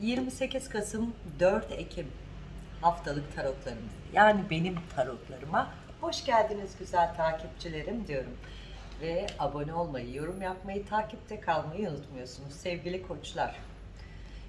28 Kasım 4 Ekim haftalık tarotlarımız yani benim tarotlarıma hoş geldiniz güzel takipçilerim diyorum. Ve abone olmayı, yorum yapmayı, takipte kalmayı unutmuyorsunuz sevgili koçlar.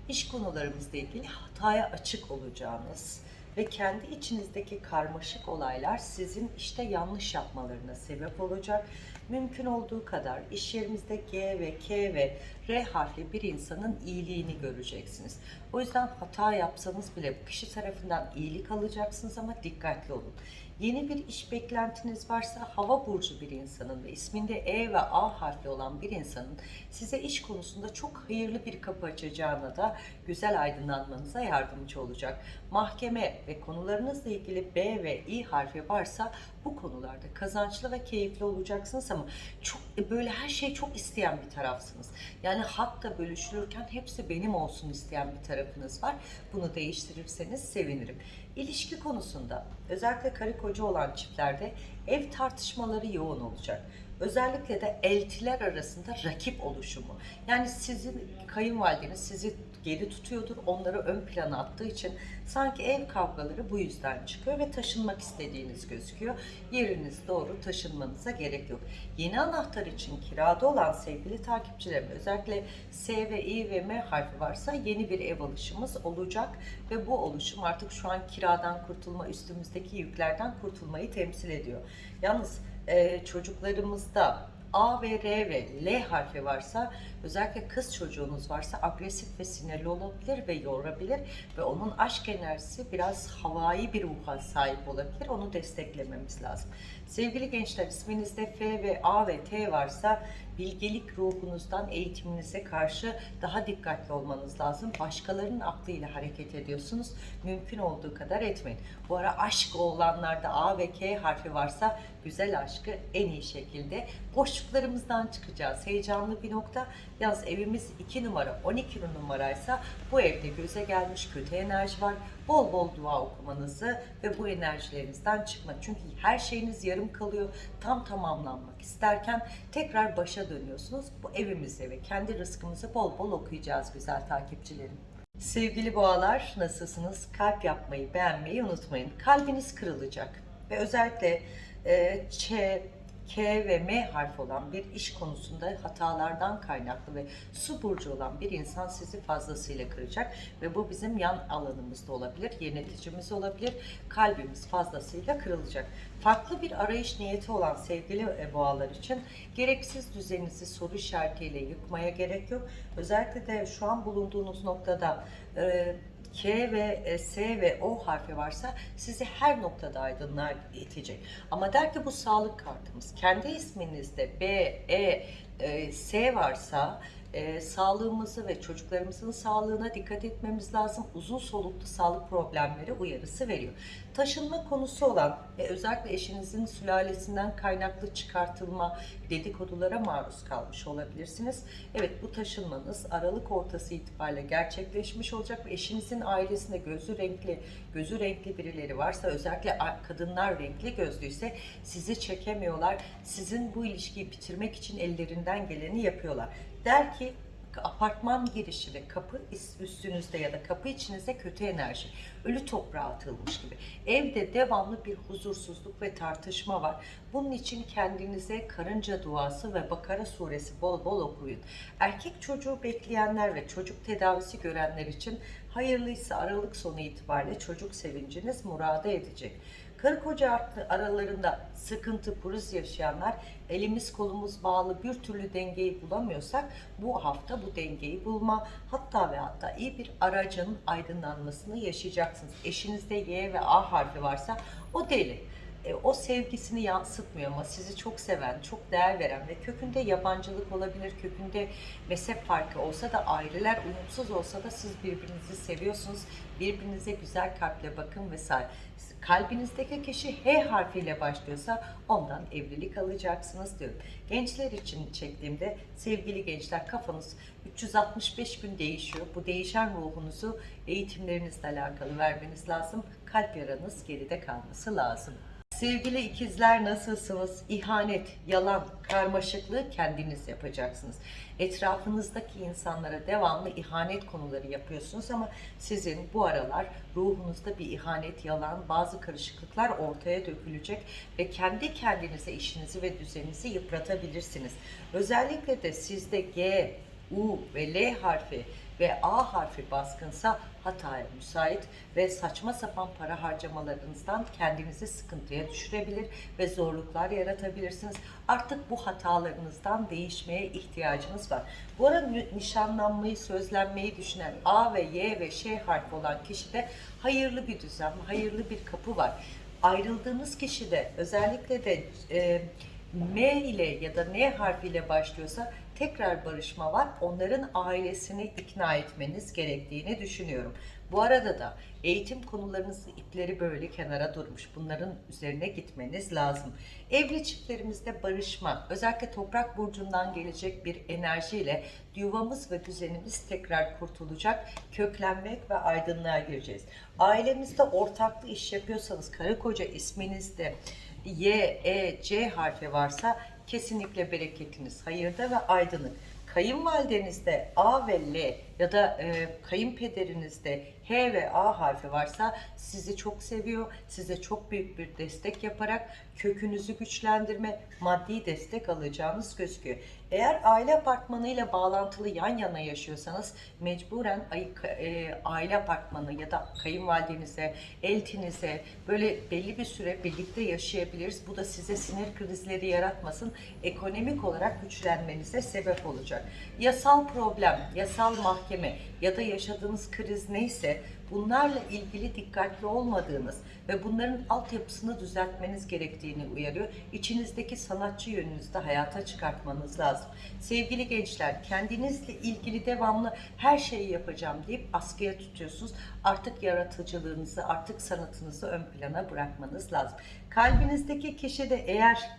İş konularımızla ilgili hataya açık olacağınız ve kendi içinizdeki karmaşık olaylar sizin işte yanlış yapmalarına sebep olacak. Mümkün olduğu kadar iş yerimizde G ve K ve R harfli bir insanın iyiliğini göreceksiniz. O yüzden hata yapsanız bile bu kişi tarafından iyilik alacaksınız ama dikkatli olun. Yeni bir iş beklentiniz varsa hava burcu bir insanın ve isminde E ve A harfli olan bir insanın size iş konusunda çok hayırlı bir kapı açacağına da güzel aydınlanmanıza yardımcı olacak. Mahkeme ve konularınızla ilgili B ve İ harfi varsa bu konularda kazançlı ve keyifli olacaksınız ama çok böyle her şeyi çok isteyen bir tarafsınız. Yani hak da bölüşülürken hepsi benim olsun isteyen bir tarafınız var. Bunu değiştirirseniz sevinirim. İlişki konusunda özellikle karı koca olan çiftlerde ev tartışmaları yoğun olacak. Özellikle de eltiler arasında rakip oluşumu. Yani sizin kayınvalideniz sizi geri tutuyordur. Onları ön plana attığı için sanki ev kavgaları bu yüzden çıkıyor ve taşınmak istediğiniz gözüküyor. Yeriniz doğru taşınmanıza gerek yok. Yeni anahtar için kirada olan sevgili takipçilerim özellikle S ve İ ve M harfi varsa yeni bir ev alışımız olacak ve bu oluşum artık şu an kiradan kurtulma üstümüzdeki yüklerden kurtulmayı temsil ediyor. Yalnız e, çocuklarımızda A ve R ve L harfi varsa özellikle kız çocuğunuz varsa agresif ve sinirli olabilir ve yorabilir ve onun aşk enerjisi biraz havai bir ruha sahip olabilir. Onu desteklememiz lazım. Sevgili gençler isminizde F ve A ve T varsa bilgelik ruhunuzdan eğitiminize karşı daha dikkatli olmanız lazım. Başkalarının aklıyla hareket ediyorsunuz. Mümkün olduğu kadar etmeyin. Bu ara aşk olanlarda A ve K harfi varsa güzel aşkı en iyi şekilde boşluklarımızdan çıkacağız. Heyecanlı bir nokta. Yalnız evimiz 2 numara 12 numaraysa bu evde göze gelmiş kötü enerji var. Bol bol dua okumanızı ve bu enerjilerinizden çıkmak. Çünkü her şeyiniz yarım kalıyor. Tam tamamlanmak isterken tekrar başa dönüyorsunuz. Bu evimizde ve kendi rızkımızı bol bol okuyacağız güzel takipçilerim. Sevgili boğalar nasılsınız? Kalp yapmayı, beğenmeyi unutmayın. Kalbiniz kırılacak ve özellikle Ç, K ve M harfi olan bir iş konusunda hatalardan kaynaklı ve su burcu olan bir insan sizi fazlasıyla kıracak ve bu bizim yan alanımızda olabilir, yöneticimiz olabilir, kalbimiz fazlasıyla kırılacak. Farklı bir arayış niyeti olan sevgili e, boğalar için gereksiz düzeninizi soru işaretiyle yıkmaya gerek yok. Özellikle de şu an bulunduğunuz noktada e, K ve e, S ve O harfi varsa sizi her noktada aydınlığa itecek. Ama der ki bu sağlık kartımız. Kendi isminizde B, E, e, S varsa e, sağlığımızı ve çocuklarımızın sağlığına dikkat etmemiz lazım. Uzun soluklu sağlık problemleri uyarısı veriyor. Taşınma konusu olan ve özellikle eşinizin sülalesinden kaynaklı çıkartılma dedikodulara maruz kalmış olabilirsiniz. Evet bu taşınmanız Aralık ortası itibariyle gerçekleşmiş olacak ve eşinizin ailesinde gözü renkli, gözü renkli birileri varsa özellikle kadınlar renkli gözlüyse sizi çekemiyorlar. Sizin bu ilişkiyi bitirmek için ellerinden geleni yapıyorlar. Der ki apartman girişi ve kapı üstünüzde ya da kapı içinizde kötü enerji, ölü toprağa atılmış gibi. Evde devamlı bir huzursuzluk ve tartışma var. Bunun için kendinize karınca duası ve Bakara suresi bol bol okuyun. Erkek çocuğu bekleyenler ve çocuk tedavisi görenler için hayırlıysa Aralık sonu itibariyle çocuk sevinciniz murada edecek. Karı koca aralarında sıkıntı, puruz yaşayanlar elimiz kolumuz bağlı bir türlü dengeyi bulamıyorsak bu hafta bu dengeyi bulma hatta ve hatta iyi bir aracın aydınlanmasını yaşayacaksınız. Eşinizde Y ve A harfi varsa o deli. E, o sevgisini yansıtmıyor ama sizi çok seven, çok değer veren ve kökünde yabancılık olabilir, kökünde mezhep farkı olsa da aileler uyumsuz olsa da siz birbirinizi seviyorsunuz. Birbirinize güzel kalple bakın vesaire. Kalbinizdeki kişi H harfiyle başlıyorsa ondan evlilik alacaksınız diyorum. Gençler için çektiğimde sevgili gençler kafanız 365 gün değişiyor. Bu değişen ruhunuzu eğitimlerinizle alakalı vermeniz lazım. Kalp yaranız geride kalması lazım. Sevgili ikizler nasılsınız? İhanet, yalan, karmaşıklığı kendiniz yapacaksınız. Etrafınızdaki insanlara devamlı ihanet konuları yapıyorsunuz ama sizin bu aralar ruhunuzda bir ihanet, yalan, bazı karışıklıklar ortaya dökülecek ve kendi kendinize işinizi ve düzeninizi yıpratabilirsiniz. Özellikle de sizde G, U ve L harfi ve A harfi baskınsa hataya müsait ve saçma sapan para harcamalarınızdan kendinizi sıkıntıya düşürebilir ve zorluklar yaratabilirsiniz. Artık bu hatalarınızdan değişmeye ihtiyacınız var. Bu arada nişanlanmayı, sözlenmeyi düşünen A ve Y ve Ş harfi olan kişide hayırlı bir düzen, hayırlı bir kapı var. Ayrıldığınız kişide özellikle de e, M ile ya da N harfiyle başlıyorsa tekrar barışma var. Onların ailesini ikna etmeniz gerektiğini düşünüyorum. Bu arada da eğitim konularınızın ipleri böyle kenara durmuş. Bunların üzerine gitmeniz lazım. Evli çiftlerimizde barışma, özellikle toprak burcundan gelecek bir enerjiyle yuvamız ve düzenimiz tekrar kurtulacak. Köklenmek ve aydınlığa gireceğiz. Ailemizde ortaklı iş yapıyorsanız karı koca isminizde Y, E, C harfi varsa kesinlikle bereketiniz hayırda ve aydınlık. Kayınvalidenizde A ve L ya da e, kayınpederinizde H ve A harfi varsa sizi çok seviyor, size çok büyük bir destek yaparak kökünüzü güçlendirme, maddi destek alacağınız gözüküyor. Eğer aile apartmanıyla bağlantılı yan yana yaşıyorsanız mecburen e, aile apartmanı ya da kayınvalidenize, eltinize böyle belli bir süre birlikte yaşayabiliriz. Bu da size sinir krizleri yaratmasın, ekonomik olarak güçlenmenize sebep olacak. Yasal problem, yasal mahkeme ya da yaşadığınız kriz neyse bunlarla ilgili dikkatli olmadığınız ve bunların altyapısını düzeltmeniz gerektiğini uyarıyor. İçinizdeki sanatçı yönünüzü de hayata çıkartmanız lazım. Sevgili gençler, kendinizle ilgili devamlı her şeyi yapacağım deyip askıya tutuyorsunuz. Artık yaratıcılığınızı, artık sanatınızı ön plana bırakmanız lazım. Kalbinizdeki kişi de eğer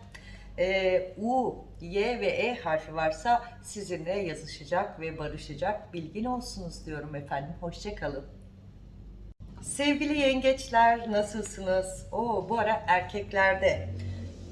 e, U, Y ve E harfi varsa sizinle yazışacak ve barışacak. Bilgin olsunuz diyorum efendim. Hoşçakalın. Sevgili yengeçler nasılsınız? Oo, bu ara erkeklerde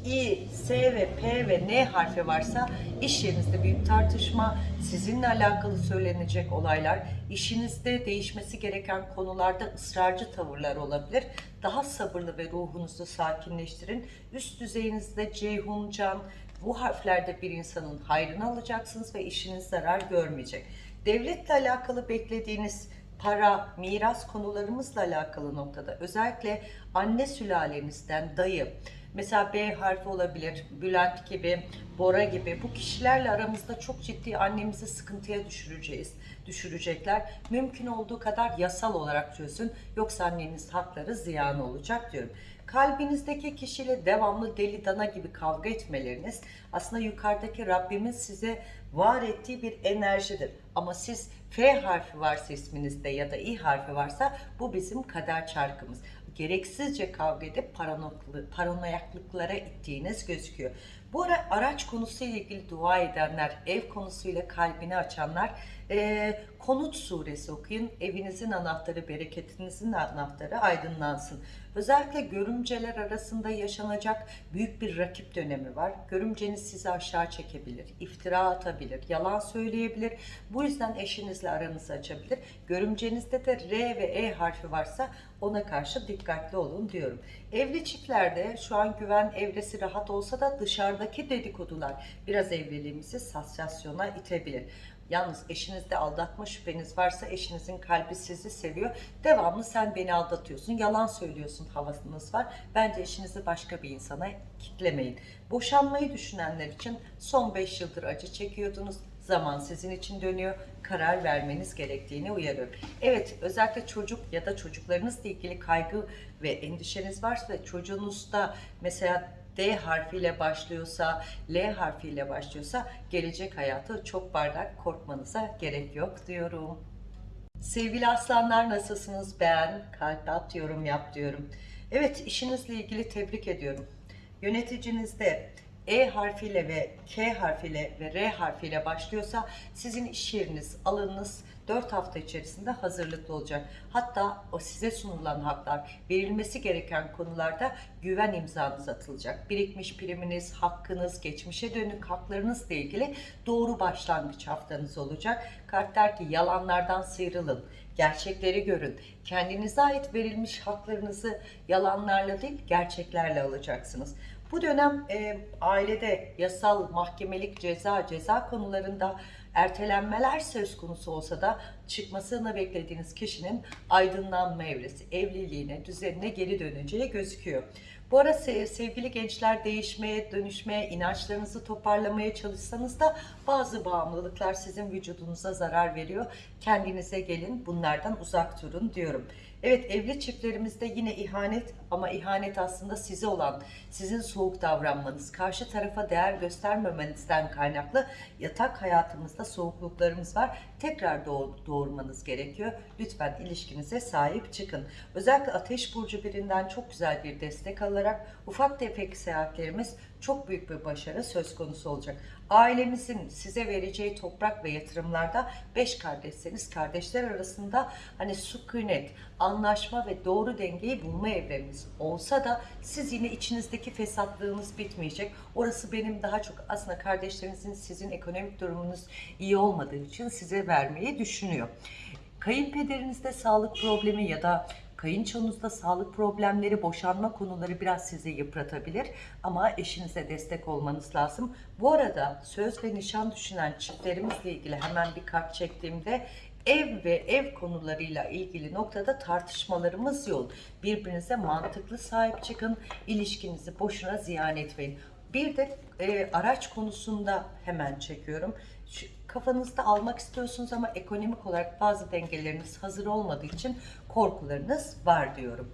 İ, S ve P ve N harfi varsa iş yerinizde büyük tartışma, sizinle alakalı söylenecek olaylar, işinizde değişmesi gereken konularda ısrarcı tavırlar olabilir. Daha sabırlı ve ruhunuzu sakinleştirin. Üst düzeyinizde Ceyhun, Can, bu harflerde bir insanın hayrını alacaksınız ve işiniz zarar görmeyecek. Devletle alakalı beklediğiniz para, miras konularımızla alakalı noktada özellikle anne sülalenizden dayı, mesela B harfi olabilir, Bülent gibi, Bora gibi bu kişilerle aramızda çok ciddi annemizi sıkıntıya düşüreceğiz, düşürecekler. Mümkün olduğu kadar yasal olarak çözün yoksa anneniz hakları ziyan olacak diyorum. Kalbinizdeki kişiyle devamlı deli dana gibi kavga etmeleriniz aslında yukarıdaki Rabbimiz size var ettiği bir enerjidir. Ama siz F harfi varsa isminizde ya da İ harfi varsa bu bizim kader çarkımız. Gereksizce kavga edip paranoyaklıklara ittiğiniz gözüküyor. Bu ara araç konusuyla ilgili dua edenler, ev konusuyla kalbini açanlar eee, Konut suresi okuyun. Evinizin anahtarı, bereketinizin anahtarı aydınlansın. Özellikle görümceler arasında yaşanacak büyük bir rakip dönemi var. Görümceniz sizi aşağı çekebilir, iftira atabilir, yalan söyleyebilir. Bu yüzden eşinizle aranızı açabilir. Görümcenizde de R ve E harfi varsa ona karşı dikkatli olun diyorum. Evli çiftlerde şu an güven evresi rahat olsa da dışarıdaki dedikodular biraz evliliğimizi sansasyona itebilir. Yalnız eşinizde aldatma şüpheniz varsa eşinizin kalbi sizi seviyor. Devamlı sen beni aldatıyorsun, yalan söylüyorsun havasınız var. Bence eşinizi başka bir insana kitlemeyin. Boşanmayı düşünenler için son 5 yıldır acı çekiyordunuz. Zaman sizin için dönüyor. Karar vermeniz gerektiğini uyarıyorum. Evet özellikle çocuk ya da çocuklarınızla ilgili kaygı ve endişeniz varsa ve çocuğunuzda mesela D harfiyle başlıyorsa, L harfiyle başlıyorsa gelecek hayatı çok bardak korkmanıza gerek yok diyorum. Sevgili aslanlar nasılsınız? Beğen, kalp at, yorum yap diyorum. Evet işinizle ilgili tebrik ediyorum. Yöneticinizde E harfiyle ve K harfiyle ve R harfiyle başlıyorsa sizin iş yeriniz, alanınız 4 hafta içerisinde hazırlıklı olacak. Hatta o size sunulan haklar, verilmesi gereken konularda güven imzanız atılacak. Birikmiş priminiz, hakkınız, geçmişe dönük haklarınızla ilgili doğru başlangıç haftanız olacak. Kart der ki yalanlardan sıyrılın, gerçekleri görün. Kendinize ait verilmiş haklarınızı yalanlarla değil, gerçeklerle alacaksınız. Bu dönem e, ailede yasal, mahkemelik, ceza, ceza konularında ertelenmeler söz konusu olsa da çıkmasını beklediğiniz kişinin aydınlanma evresi, evliliğine, düzenine geri döneceği gözüküyor. Bu ara se- sevgili gençler değişmeye, dönüşmeye, inançlarınızı toparlamaya çalışsanız da bazı bağımlılıklar sizin vücudunuza zarar veriyor. Kendinize gelin, bunlardan uzak durun diyorum. Evet evli çiftlerimizde yine ihanet ama ihanet aslında size olan, sizin soğuk davranmanız, karşı tarafa değer göstermemenizden kaynaklı yatak hayatımızda soğukluklarımız var. Tekrar doğ- doğurmanız gerekiyor. Lütfen ilişkinize sahip çıkın. Özellikle ateş burcu birinden çok güzel bir destek alarak ufak tefek seyahatlerimiz çok büyük bir başarı söz konusu olacak. Ailemizin size vereceği toprak ve yatırımlarda beş kardeşseniz kardeşler arasında hani sükunet, anlaşma ve doğru dengeyi bulma evremiz olsa da siz yine içinizdeki fesatlığınız bitmeyecek. Orası benim daha çok aslında kardeşlerinizin sizin ekonomik durumunuz iyi olmadığı için size vermeyi düşünüyor. Kayınpederinizde sağlık problemi ya da kayınçonuzda sağlık problemleri, boşanma konuları biraz sizi yıpratabilir ama eşinize destek olmanız lazım. Bu arada söz ve nişan düşünen çiftlerimizle ilgili hemen bir kart çektiğimde ev ve ev konularıyla ilgili noktada tartışmalarımız yoğun. Birbirinize mantıklı sahip çıkın, ilişkinizi boşuna ziyan etmeyin. Bir de e, araç konusunda hemen çekiyorum. Şu, kafanızda almak istiyorsunuz ama ekonomik olarak bazı dengeleriniz hazır olmadığı için korkularınız var diyorum.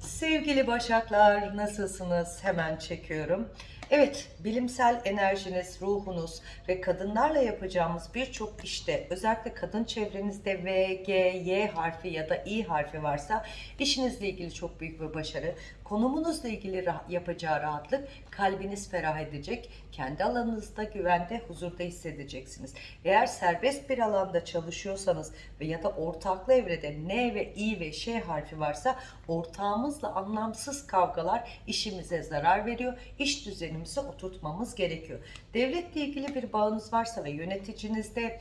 Sevgili Başaklar nasılsınız? Hemen çekiyorum. Evet, bilimsel enerjiniz, ruhunuz ve kadınlarla yapacağımız birçok işte özellikle kadın çevrenizde V, G, Y harfi ya da İ harfi varsa işinizle ilgili çok büyük bir başarı, konumunuzla ilgili yapacağı rahatlık, kalbiniz ferah edecek, kendi alanınızda güvende, huzurda hissedeceksiniz. Eğer serbest bir alanda çalışıyorsanız ve ya da ortaklı evrede N ve İ ve Ş harfi varsa ortağımızla anlamsız kavgalar işimize zarar veriyor. İş düzenimizi oturtmamız gerekiyor. Devletle ilgili bir bağınız varsa ve yöneticinizde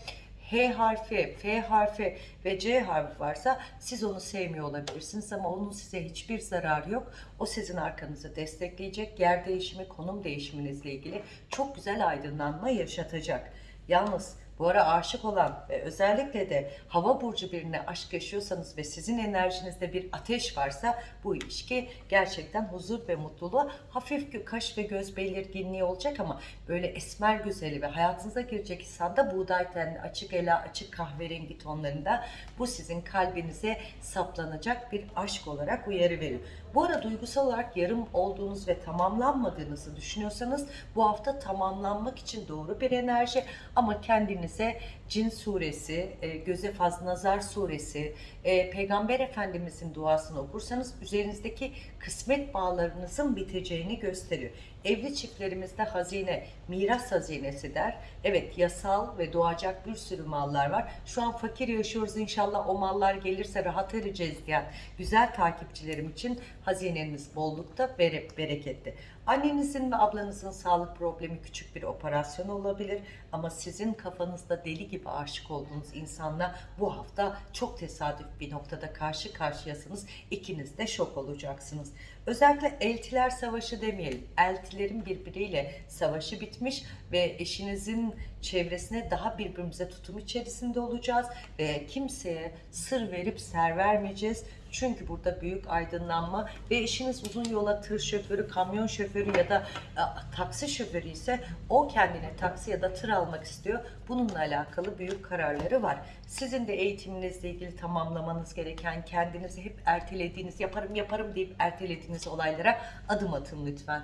H harfi, F harfi ve C harfi varsa siz onu sevmiyor olabilirsiniz ama onun size hiçbir zararı yok. O sizin arkanızı destekleyecek. Yer değişimi, konum değişiminizle ilgili çok güzel aydınlanma yaşatacak. Yalnız bu ara aşık olan ve özellikle de hava burcu birine aşk yaşıyorsanız ve sizin enerjinizde bir ateş varsa bu ilişki gerçekten huzur ve mutluluğa hafif kaş ve göz belirginliği olacak ama böyle esmer güzeli ve hayatınıza girecek insanda buğday tenli, açık ela, açık kahverengi tonlarında bu sizin kalbinize saplanacak bir aşk olarak uyarı veriyor. Bu ara duygusal olarak yarım olduğunuz ve tamamlanmadığınızı düşünüyorsanız bu hafta tamamlanmak için doğru bir enerji. Ama kendinize Cin suresi, e, Göze Faz Nazar suresi, e, Peygamber Efendimizin duasını okursanız üzerinizdeki kısmet bağlarınızın biteceğini gösteriyor. Evli çiftlerimizde hazine, miras hazinesi der. Evet yasal ve doğacak bir sürü mallar var. Şu an fakir yaşıyoruz inşallah o mallar gelirse rahat edeceğiz diyen güzel takipçilerim için hazineniz bollukta, bere- bereketli. Annenizin ve ablanızın sağlık problemi küçük bir operasyon olabilir ama sizin kafanızda deli gibi aşık olduğunuz insanla bu hafta çok tesadüf bir noktada karşı karşıyasınız. İkiniz de şok olacaksınız. Özellikle eltiler savaşı demeyelim. Eltilerin birbiriyle savaşı bitmiş ve eşinizin çevresine daha birbirimize tutum içerisinde olacağız ve kimseye sır verip ser vermeyeceğiz. Çünkü burada büyük aydınlanma ve eşiniz uzun yola tır şoförü, kamyon şoförü ya da e, taksi şoförü ise o kendine taksi ya da tır almak istiyor. Bununla alakalı büyük kararları var. Sizin de eğitiminizle ilgili tamamlamanız gereken, kendinizi hep ertelediğiniz, yaparım yaparım deyip ertelediğiniz olaylara adım atın lütfen.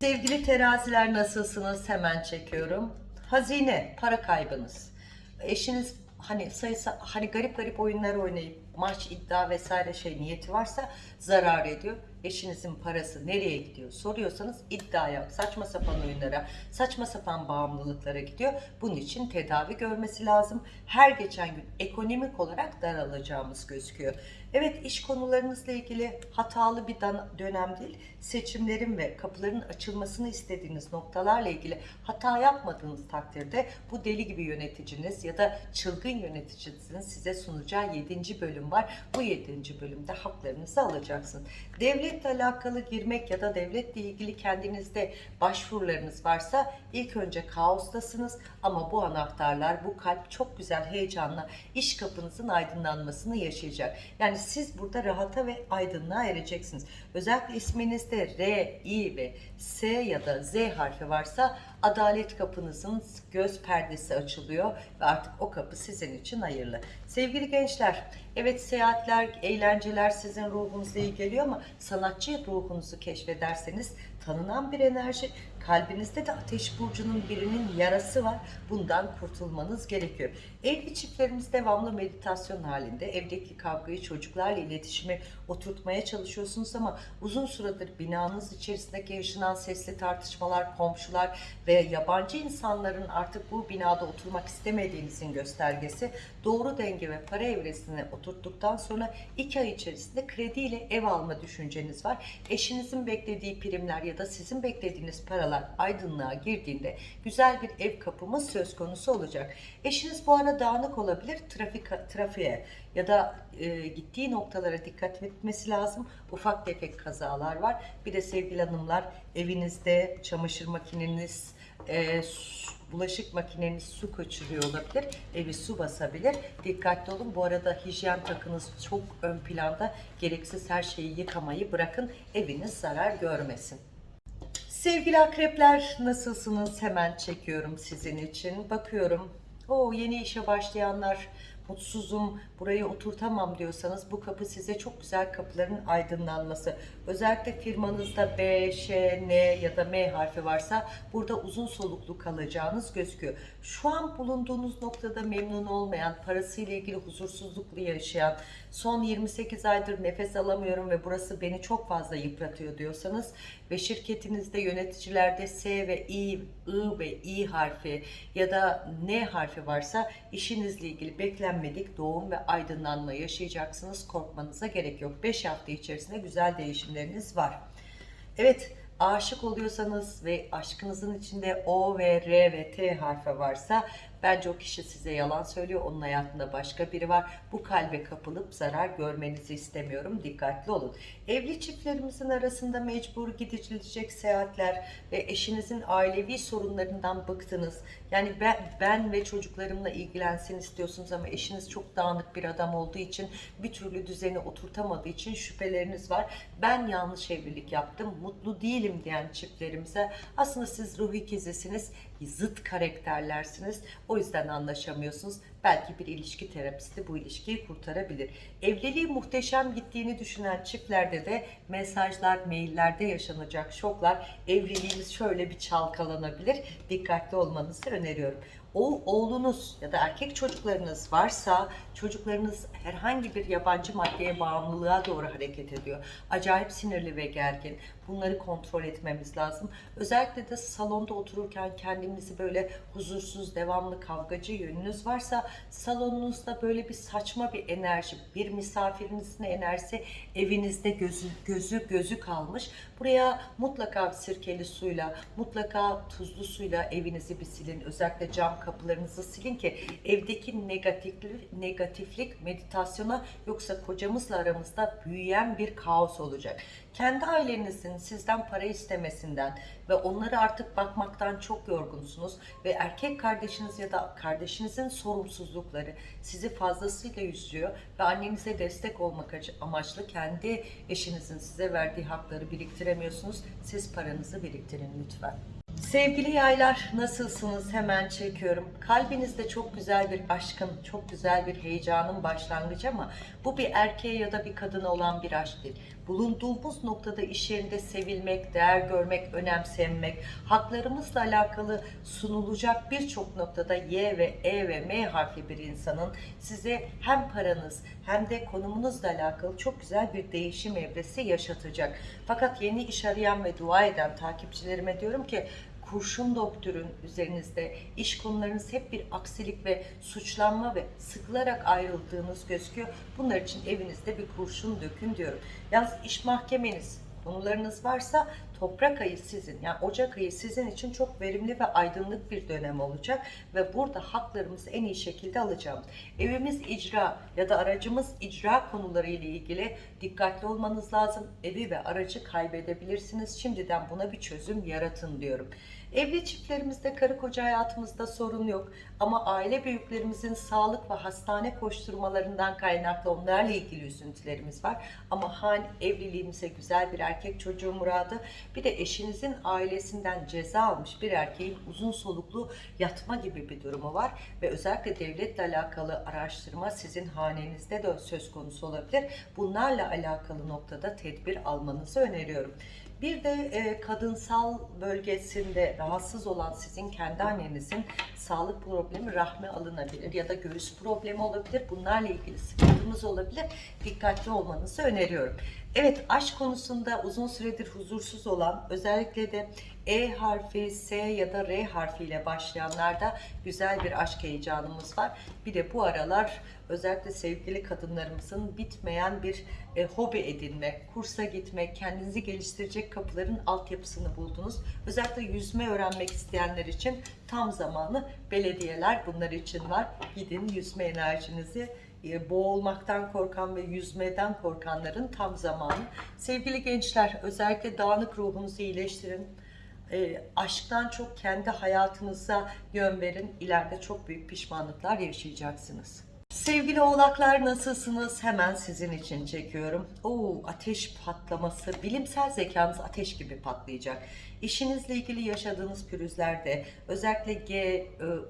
Sevgili teraziler nasılsınız? Hemen çekiyorum. Hazine, para kaybınız. Eşiniz hani sayısı hani garip garip oyunlar oynayıp maç iddia vesaire şey niyeti varsa zarar ediyor. eşinizin parası nereye gidiyor soruyorsanız iddiaya, saçma sapan oyunlara, saçma sapan bağımlılıklara gidiyor. Bunun için tedavi görmesi lazım. Her geçen gün ekonomik olarak daralacağımız gözüküyor. Evet iş konularınızla ilgili hatalı bir dönem değil. Seçimlerin ve kapıların açılmasını istediğiniz noktalarla ilgili hata yapmadığınız takdirde bu deli gibi yöneticiniz ya da çılgın yöneticinizin size sunacağı 7. bölüm var. Bu 7. bölümde haklarınızı alacaksınız. Devletle alakalı girmek ya da devletle ilgili kendinizde başvurularınız varsa ilk önce kaostasınız ama bu anahtarlar, bu kalp çok güzel heyecanla iş kapınızın aydınlanmasını yaşayacak. Yani siz burada rahata ve aydınlığa ereceksiniz. Özellikle isminizde R, I ve S ya da Z harfi varsa adalet kapınızın göz perdesi açılıyor ve artık o kapı sizin için hayırlı. Sevgili gençler, evet seyahatler, eğlenceler sizin ruhunuza iyi geliyor ama sanatçı ruhunuzu keşfederseniz tanınan bir enerji, kalbinizde de ateş burcunun birinin yarası var. Bundan kurtulmanız gerekiyor. Evli çiftlerimiz devamlı meditasyon halinde. Evdeki kavgayı çocuklarla iletişimi oturtmaya çalışıyorsunuz ama uzun süredir binanız içerisindeki yaşanan sesli tartışmalar, komşular ve yabancı insanların artık bu binada oturmak istemediğinizin göstergesi. Doğru denge ve para evresine oturttuktan sonra iki ay içerisinde krediyle ev alma düşünceniz var. Eşinizin beklediği primler ya da sizin beklediğiniz paralar aydınlığa girdiğinde güzel bir ev kapımız söz konusu olacak. Eşiniz bu ara dağınık olabilir trafik trafiğe ya da e, gittiği noktalara dikkat etmesi lazım. Ufak tefek kazalar var. Bir de sevgili hanımlar evinizde çamaşır makineniz, e, su- bulaşık makineniz su kaçırıyor olabilir. Evi su basabilir. Dikkatli olun. Bu arada hijyen takınız çok ön planda. Gereksiz her şeyi yıkamayı bırakın. Eviniz zarar görmesin. Sevgili akrepler nasılsınız? Hemen çekiyorum sizin için. Bakıyorum. O yeni işe başlayanlar mutsuzum, burayı oturtamam diyorsanız bu kapı size çok güzel kapıların aydınlanması. Özellikle firmanızda B, Ş, N ya da M harfi varsa burada uzun soluklu kalacağınız gözüküyor. Şu an bulunduğunuz noktada memnun olmayan, parasıyla ilgili huzursuzluklu yaşayan, son 28 aydır nefes alamıyorum ve burası beni çok fazla yıpratıyor diyorsanız ve şirketinizde yöneticilerde S ve I, I ve İ harfi ya da N harfi varsa işinizle ilgili beklenmedik doğum ve aydınlanma yaşayacaksınız. Korkmanıza gerek yok. 5 hafta içerisinde güzel değişimleriniz var. Evet, aşık oluyorsanız ve aşkınızın içinde O ve R ve T harfi varsa bence o kişi size yalan söylüyor. Onun hayatında başka biri var. Bu kalbe kapılıp zarar görmenizi istemiyorum. Dikkatli olun. Evli çiftlerimizin arasında mecbur gidilecek seyahatler ve eşinizin ailevi sorunlarından bıktınız. Yani ben, ben ve çocuklarımla ilgilensin istiyorsunuz ama eşiniz çok dağınık bir adam olduğu için bir türlü düzeni oturtamadığı için şüpheleriniz var. Ben yanlış evlilik yaptım, mutlu değilim diyen çiftlerimize aslında siz ruh ikizisiniz, zıt karakterlersiniz. O yüzden anlaşamıyorsunuz. Belki bir ilişki terapisti bu ilişkiyi kurtarabilir. Evliliği muhteşem gittiğini düşünen çiftlerde de mesajlar, maillerde yaşanacak şoklar, evliliğiniz şöyle bir çalkalanabilir. Dikkatli olmanızı öneriyorum. O oğlunuz ya da erkek çocuklarınız varsa çocuklarınız herhangi bir yabancı maddeye bağımlılığa doğru hareket ediyor. Acayip sinirli ve gergin. Bunları kontrol etmemiz lazım. Özellikle de salonda otururken kendinizi böyle huzursuz, devamlı kavgacı yönünüz varsa salonunuzda böyle bir saçma bir enerji, bir misafirinizin enerjisi evinizde gözü, gözü gözü kalmış. Buraya mutlaka sirkeli suyla, mutlaka tuzlu suyla evinizi bir silin. Özellikle cam kapılarınızı silin ki evdeki negatiflik, negatiflik meditasyona yoksa kocamızla aramızda büyüyen bir kaos olacak. Kendi ailenizin sizden para istemesinden ve onları artık bakmaktan çok yorgunsunuz ve erkek kardeşiniz ya da kardeşinizin sorumsuzlukları sizi fazlasıyla yüzüyor ve annenize destek olmak amaçlı kendi eşinizin size verdiği hakları biriktiremiyorsunuz. Siz paranızı biriktirin lütfen. Sevgili yaylar nasılsınız? Hemen çekiyorum. Kalbinizde çok güzel bir aşkın, çok güzel bir heyecanın başlangıcı ama bu bir erkeğe ya da bir kadına olan bir aşk değil. Bulunduğumuz noktada iş yerinde sevilmek, değer görmek, önemsenmek, haklarımızla alakalı sunulacak birçok noktada Y ve E ve M harfli bir insanın size hem paranız hem de konumunuzla alakalı çok güzel bir değişim evresi yaşatacak. Fakat yeni iş arayan ve dua eden takipçilerime diyorum ki kurşun doktörün üzerinizde iş konularınız hep bir aksilik ve suçlanma ve sıkılarak ayrıldığınız gözüküyor. Bunlar için evinizde bir kurşun dökün diyorum. Yalnız iş mahkemeniz konularınız varsa toprak ayı sizin yani Ocak ayı sizin için çok verimli ve aydınlık bir dönem olacak ve burada haklarımızı en iyi şekilde alacağım. Evimiz icra ya da aracımız icra konuları ile ilgili dikkatli olmanız lazım. Evi ve aracı kaybedebilirsiniz. Şimdiden buna bir çözüm yaratın diyorum. Evli çiftlerimizde karı koca hayatımızda sorun yok ama aile büyüklerimizin sağlık ve hastane koşturmalarından kaynaklı onlarla ilgili üzüntülerimiz var. Ama han evliliğimize güzel bir erkek çocuğu muradı bir de eşinizin ailesinden ceza almış bir erkeğin uzun soluklu yatma gibi bir durumu var ve özellikle devletle alakalı araştırma sizin hanenizde de söz konusu olabilir. Bunlarla alakalı noktada tedbir almanızı öneriyorum. Bir de e, kadınsal bölgesinde rahatsız olan sizin kendi annenizin sağlık problemi rahme alınabilir ya da göğüs problemi olabilir. Bunlarla ilgili sıkıntımız olabilir. Dikkatli olmanızı öneriyorum. Evet aşk konusunda uzun süredir huzursuz olan özellikle de E harfi, S ya da R harfiyle başlayanlarda güzel bir aşk heyecanımız var. Bir de bu aralar özellikle sevgili kadınlarımızın bitmeyen bir e, hobi edinme, kursa gitme, kendinizi geliştirecek kapıların altyapısını buldunuz. Özellikle yüzme öğrenmek isteyenler için tam zamanı belediyeler bunlar için var. Gidin yüzme enerjinizi boğulmaktan korkan ve yüzmeden korkanların tam zamanı. Sevgili gençler özellikle dağınık ruhunuzu iyileştirin. E, aşktan çok kendi hayatınıza yön verin. İleride çok büyük pişmanlıklar yaşayacaksınız. Sevgili oğlaklar nasılsınız? Hemen sizin için çekiyorum. Oo, ateş patlaması. Bilimsel zekanız ateş gibi patlayacak. İşinizle ilgili yaşadığınız pürüzlerde özellikle G,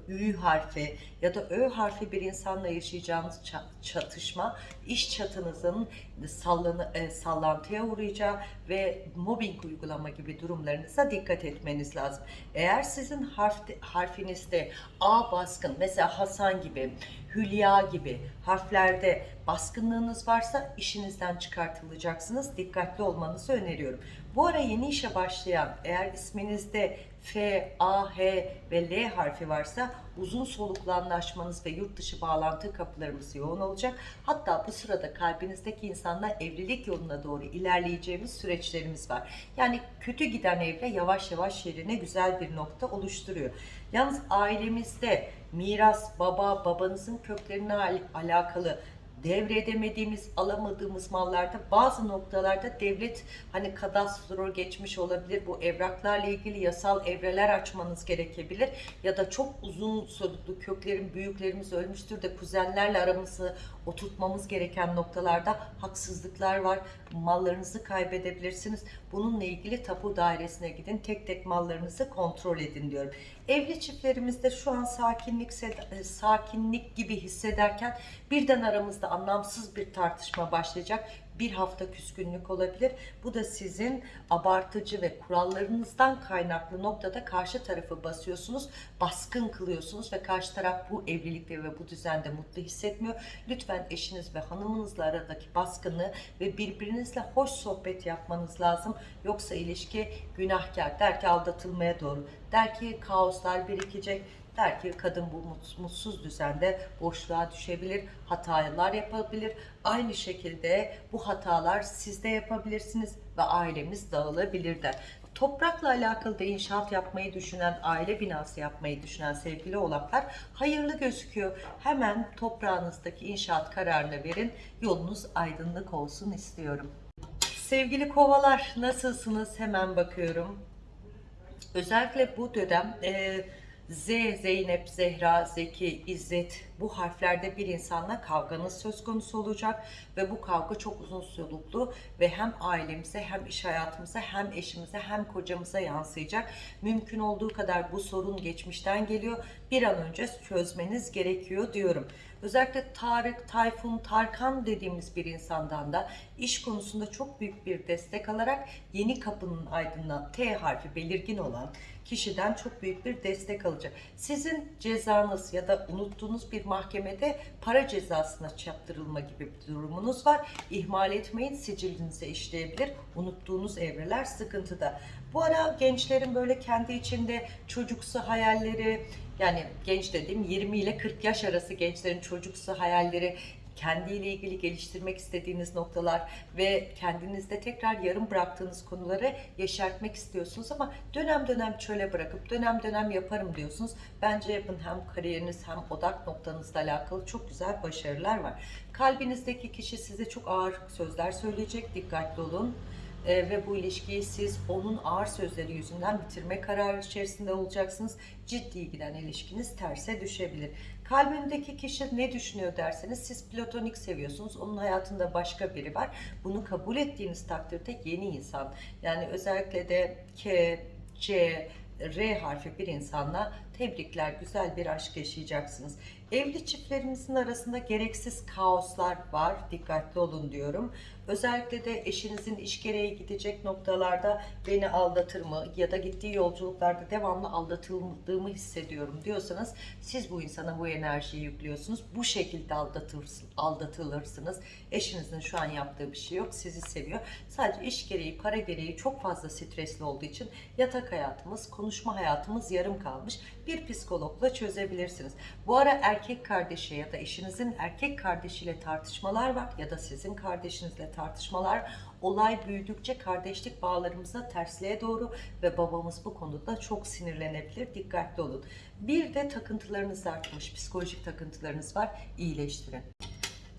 Ü harfi ya da Ö harfi bir insanla yaşayacağınız ça- çatışma iş çatınızın sallanı, e, sallantıya uğrayacağı ve mobbing uygulama gibi durumlarınıza dikkat etmeniz lazım. Eğer sizin harf, harfinizde A baskın mesela Hasan gibi Hülya gibi harflerde baskınlığınız varsa işinizden çıkartılacaksınız. Dikkatli olmanızı öneriyorum. Bu ara yeni işe başlayan eğer isminizde F, A, H ve L harfi varsa uzun soluklu anlaşmanız ve yurt dışı bağlantı kapılarımız yoğun olacak. Hatta bu sırada kalbinizdeki insanla evlilik yoluna doğru ilerleyeceğimiz süreçlerimiz var. Yani kötü giden evre yavaş yavaş yerine güzel bir nokta oluşturuyor. Yalnız ailemizde miras, baba, babanızın köklerine al- alakalı devredemediğimiz, alamadığımız mallarda bazı noktalarda devlet hani kadastro geçmiş olabilir. Bu evraklarla ilgili yasal evreler açmanız gerekebilir. Ya da çok uzun soluklu köklerin büyüklerimiz ölmüştür de kuzenlerle aramızı oturtmamız gereken noktalarda haksızlıklar var. Mallarınızı kaybedebilirsiniz. Bununla ilgili tapu dairesine gidin. Tek tek mallarınızı kontrol edin diyorum. Evli çiftlerimizde şu an sakinlik e, sakinlik gibi hissederken birden aramızda anlamsız bir tartışma başlayacak. Bir hafta küskünlük olabilir. Bu da sizin abartıcı ve kurallarınızdan kaynaklı noktada karşı tarafı basıyorsunuz, baskın kılıyorsunuz ve karşı taraf bu evlilikte ve bu düzende mutlu hissetmiyor. Lütfen eşiniz ve hanımınızla aradaki baskını ve birbirinizle hoş sohbet yapmanız lazım. Yoksa ilişki günahkar der ki aldatılmaya doğru. Der ki kaoslar birikecek Der ki kadın bu mutsuz düzende boşluğa düşebilir, hatalar yapabilir. Aynı şekilde bu hatalar siz de yapabilirsiniz ve ailemiz dağılabilir der. Toprakla alakalı da inşaat yapmayı düşünen, aile binası yapmayı düşünen sevgili oğlaklar hayırlı gözüküyor. Hemen toprağınızdaki inşaat kararını verin, yolunuz aydınlık olsun istiyorum. Sevgili kovalar nasılsınız? Hemen bakıyorum. Özellikle bu dönem e, Z, Zeynep, Zehra, Zeki, İzzet Bu harflerde bir insanla kavganız söz konusu olacak ve bu kavga çok uzun soluklu ve hem ailemize hem iş hayatımıza hem eşimize hem kocamıza yansıyacak. Mümkün olduğu kadar bu sorun geçmişten geliyor. Bir an önce çözmeniz gerekiyor diyorum. Özellikle Tarık, Tayfun, Tarkan dediğimiz bir insandan da iş konusunda çok büyük bir destek alarak yeni kapının aydınlan T harfi belirgin olan kişiden çok büyük bir destek alacak. Sizin cezanız ya da unuttuğunuz bir mahkemede para cezasına çarptırılma gibi bir durumunuz var. İhmal etmeyin sicilinize işleyebilir. Unuttuğunuz evreler sıkıntıda. Bu ara gençlerin böyle kendi içinde çocuksu hayalleri yani genç dediğim 20 ile 40 yaş arası gençlerin çocuksu hayalleri kendiyle ilgili geliştirmek istediğiniz noktalar ve kendinizde tekrar yarım bıraktığınız konuları yeşertmek istiyorsunuz ama dönem dönem çöle bırakıp dönem dönem yaparım diyorsunuz. Bence yapın hem kariyeriniz hem odak noktanızla alakalı çok güzel başarılar var. Kalbinizdeki kişi size çok ağır sözler söyleyecek. Dikkatli olun. Ee, ve bu ilişkiyi siz onun ağır sözleri yüzünden bitirme kararı içerisinde olacaksınız. Ciddi giden ilişkiniz terse düşebilir. Kalbimdeki kişi ne düşünüyor derseniz siz platonik seviyorsunuz. Onun hayatında başka biri var. Bunu kabul ettiğiniz takdirde yeni insan. Yani özellikle de K, C, R harfi bir insanla tebrikler, güzel bir aşk yaşayacaksınız. Evli çiftlerimizin arasında gereksiz kaoslar var, dikkatli olun diyorum. Özellikle de eşinizin iş gereği gidecek noktalarda beni aldatır mı ya da gittiği yolculuklarda devamlı aldatıldığımı hissediyorum diyorsanız siz bu insana bu enerjiyi yüklüyorsunuz. Bu şekilde aldatılırsınız. Eşinizin şu an yaptığı bir şey yok, sizi seviyor. Sadece iş gereği, para gereği çok fazla stresli olduğu için yatak hayatımız, konuşma hayatımız yarım kalmış. Psikologla çözebilirsiniz. Bu ara erkek kardeşi ya da eşinizin erkek kardeşiyle tartışmalar var ya da sizin kardeşinizle tartışmalar olay büyüdükçe kardeşlik bağlarımıza tersliğe doğru ve babamız bu konuda çok sinirlenebilir. Dikkatli olun. Bir de takıntılarınız artmış, psikolojik takıntılarınız var. İyileştirin.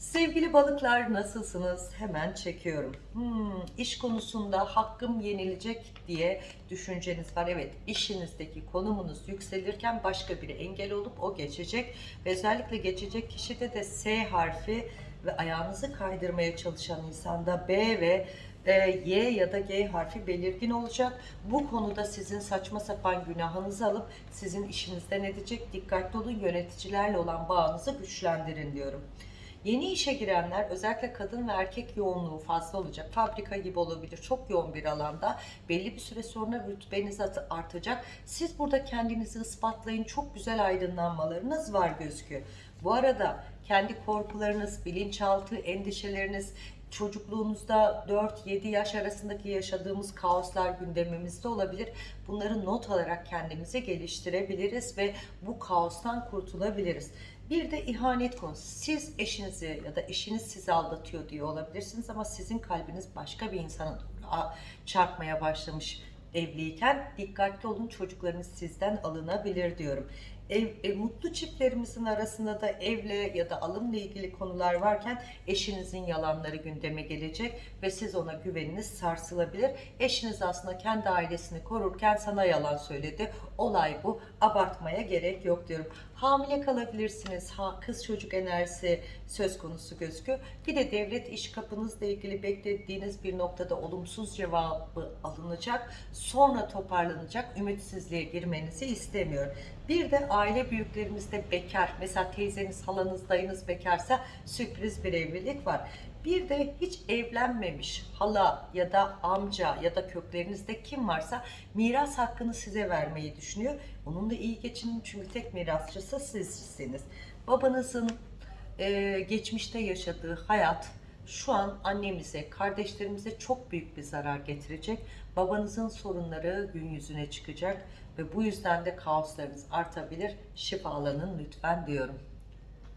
Sevgili balıklar nasılsınız? Hemen çekiyorum. Hmm, iş konusunda hakkım yenilecek diye düşünceniz var. Evet işinizdeki konumunuz yükselirken başka biri engel olup o geçecek. Ve özellikle geçecek kişide de S harfi ve ayağınızı kaydırmaya çalışan insanda B ve e, Y ya da G harfi belirgin olacak. Bu konuda sizin saçma sapan günahınızı alıp sizin işinizden edecek. Dikkatli olun yöneticilerle olan bağınızı güçlendirin diyorum. Yeni işe girenler özellikle kadın ve erkek yoğunluğu fazla olacak. Fabrika gibi olabilir. Çok yoğun bir alanda. Belli bir süre sonra rütbeniz artacak. Siz burada kendinizi ispatlayın. Çok güzel aydınlanmalarınız var gözüküyor. Bu arada kendi korkularınız, bilinçaltı, endişeleriniz, çocukluğunuzda 4-7 yaş arasındaki yaşadığımız kaoslar gündemimizde olabilir. Bunları not alarak kendimizi geliştirebiliriz ve bu kaostan kurtulabiliriz. Bir de ihanet konusu. Siz eşinizi ya da eşiniz sizi aldatıyor diye olabilirsiniz ama sizin kalbiniz başka bir insana çarpmaya başlamış evliyken dikkatli olun çocuklarınız sizden alınabilir diyorum. Ev, ev, mutlu çiftlerimizin arasında da evle ya da alımla ilgili konular varken eşinizin yalanları gündeme gelecek ve siz ona güveniniz sarsılabilir. Eşiniz aslında kendi ailesini korurken sana yalan söyledi. Olay bu. Abartmaya gerek yok diyorum. Hamile kalabilirsiniz. Ha, kız çocuk enerjisi söz konusu gözüküyor. Bir de devlet iş kapınızla ilgili beklediğiniz bir noktada olumsuz cevabı alınacak. Sonra toparlanacak. Ümitsizliğe girmenizi istemiyorum. Bir de aile büyüklerimizde bekar. Mesela teyzeniz, halanız, dayınız bekarsa sürpriz bir evlilik var. Bir de hiç evlenmemiş hala ya da amca ya da köklerinizde kim varsa miras hakkını size vermeyi düşünüyor. Onunla iyi geçinin çünkü tek mirasçısı sizsiniz. Babanızın e, geçmişte yaşadığı hayat şu an annemize, kardeşlerimize çok büyük bir zarar getirecek. Babanızın sorunları gün yüzüne çıkacak ve bu yüzden de kaoslarınız artabilir. Şifalanın lütfen diyorum.